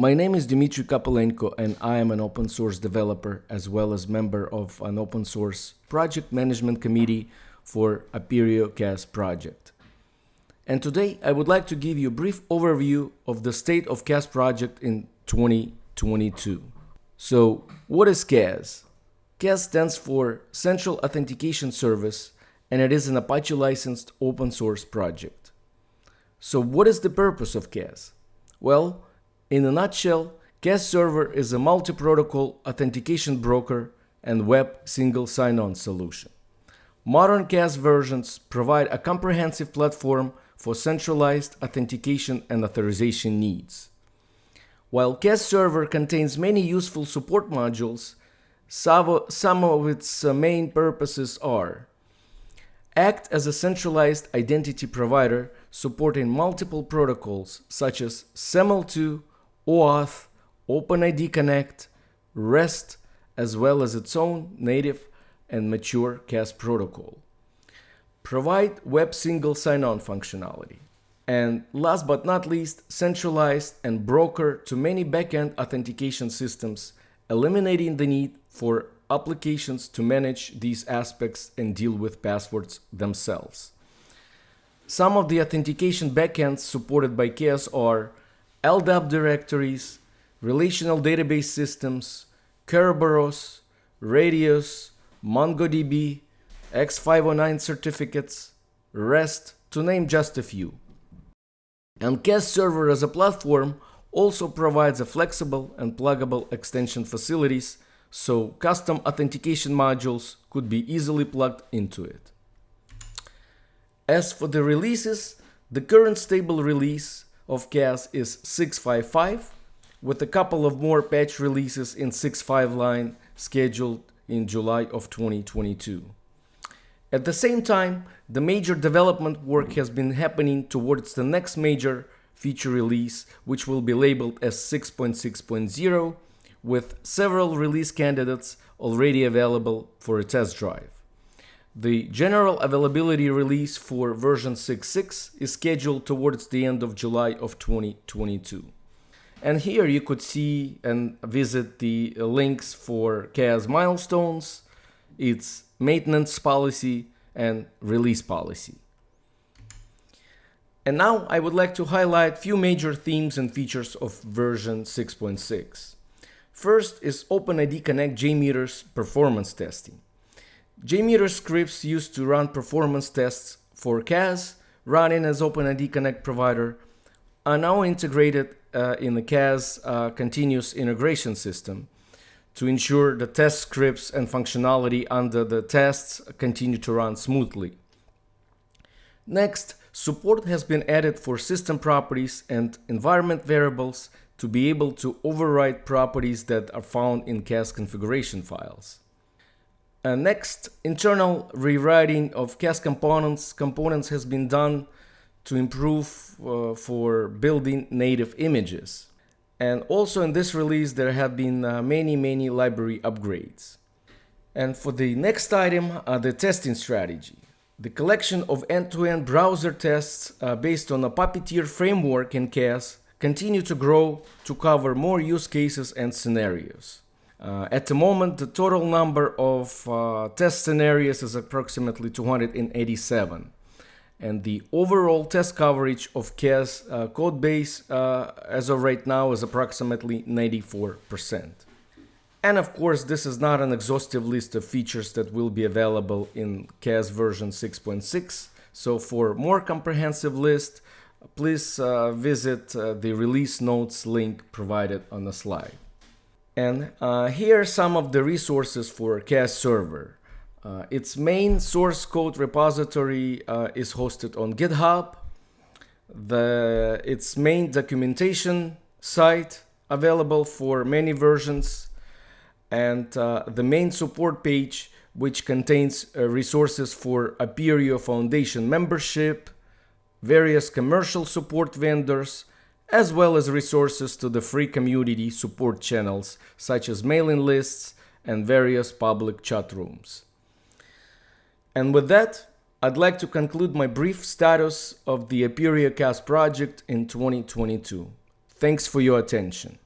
My name is Dmitry Kopylenko and I am an open source developer as well as member of an open source project management committee for Apereo CAS project. And today I would like to give you a brief overview of the state of CAS project in 2022. So what is CAS? CAS stands for Central Authentication Service and it is an Apache licensed open source project. So what is the purpose of CAS? Well, in a nutshell, CAS server is a multi-protocol authentication broker and web single sign-on solution. Modern CAS versions provide a comprehensive platform for centralized authentication and authorization needs. While CAS server contains many useful support modules, some of its uh, main purposes are act as a centralized identity provider supporting multiple protocols such as SAML2, OAuth, OpenID Connect, REST, as well as its own native and mature CAS protocol. Provide web single sign-on functionality. And last but not least, centralized and broker to many backend authentication systems, eliminating the need for applications to manage these aspects and deal with passwords themselves. Some of the authentication backends supported by CAS are LDAP directories, relational database systems, Kerberos, Radius, MongoDB, X509 certificates, REST, to name just a few. And CAS Server as a platform also provides a flexible and pluggable extension facilities so custom authentication modules could be easily plugged into it. As for the releases, the current stable release of CAS is 655, with a couple of more patch releases in 6.5 line scheduled in July of 2022. At the same time, the major development work has been happening towards the next major feature release, which will be labeled as 6.6.0, with several release candidates already available for a test drive. The general availability release for version 6.6 is scheduled towards the end of July of 2022. And here you could see and visit the uh, links for CAS milestones, its maintenance policy and release policy. And now I would like to highlight few major themes and features of version 6.6. First is OpenID Connect JMeter's performance testing. JMeter scripts used to run performance tests for CAS running as OpenID Connect provider are now integrated uh, in the CAS uh, continuous integration system to ensure the test scripts and functionality under the tests continue to run smoothly. Next, support has been added for system properties and environment variables to be able to override properties that are found in CAS configuration files. Uh, next, internal rewriting of CAS components. Components has been done to improve uh, for building native images. And also in this release, there have been uh, many, many library upgrades. And for the next item, the testing strategy. The collection of end-to-end -end browser tests uh, based on a Puppeteer framework in CAS continue to grow to cover more use cases and scenarios. Uh, at the moment, the total number of uh, test scenarios is approximately 287 and the overall test coverage of CAS uh, code base uh, as of right now is approximately 94%. And of course, this is not an exhaustive list of features that will be available in CAS version 6.6. So for more comprehensive list, please uh, visit uh, the release notes link provided on the slide. And uh, here are some of the resources for CAS server. Uh, its main source code repository uh, is hosted on GitHub. The, its main documentation site available for many versions and uh, the main support page which contains uh, resources for Apereo Foundation membership, various commercial support vendors, as well as resources to the free community support channels such as mailing lists and various public chat rooms. And with that, I'd like to conclude my brief status of the Apereo CAS project in 2022. Thanks for your attention.